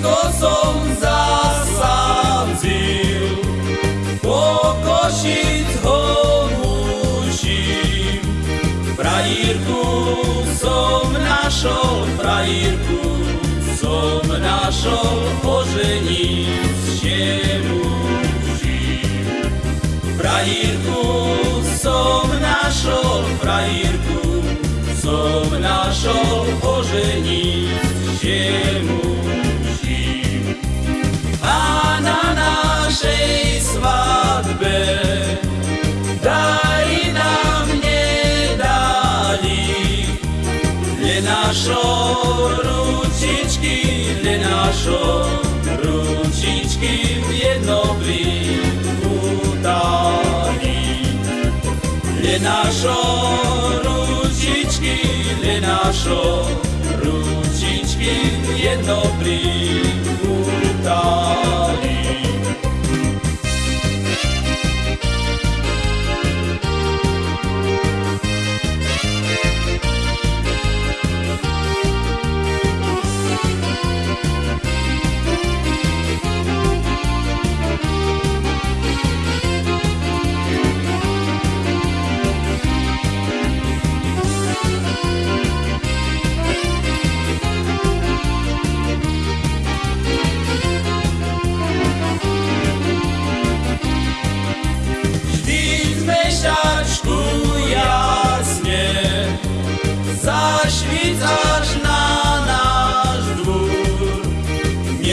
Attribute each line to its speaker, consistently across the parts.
Speaker 1: všetko som zasadil. Po košic ho mužím, frajírku som našol, frajírku som našol, ožením šemu žím. Frajírku som našol, frajírku som našol, ožením le našo ručičky, le našo ručičky jedno priputali. Le našo ručičky, le našo ručičky jedno priputali.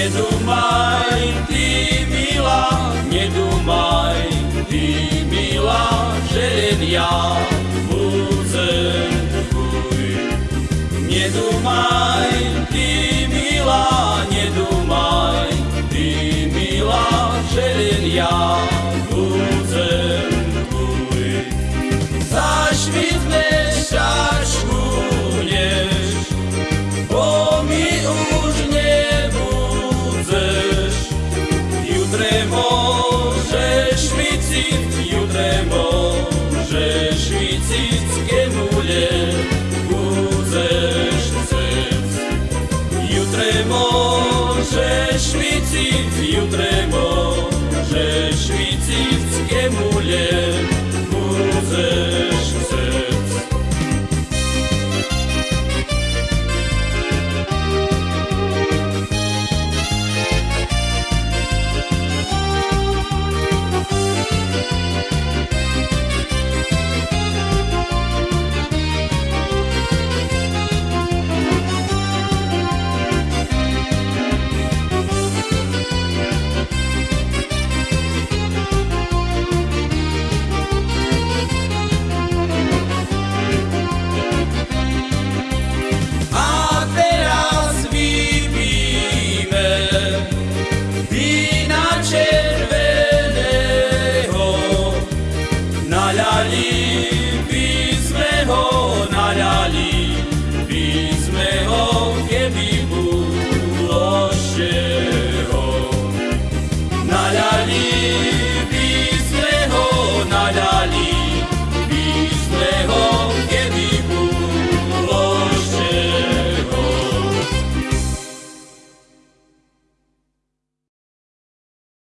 Speaker 1: Nedumaj, ty milá, nedumaj, ty milá, že len ja budem tvůj. Nedumaj, ty milá, nedumaj, ty milá, že len ja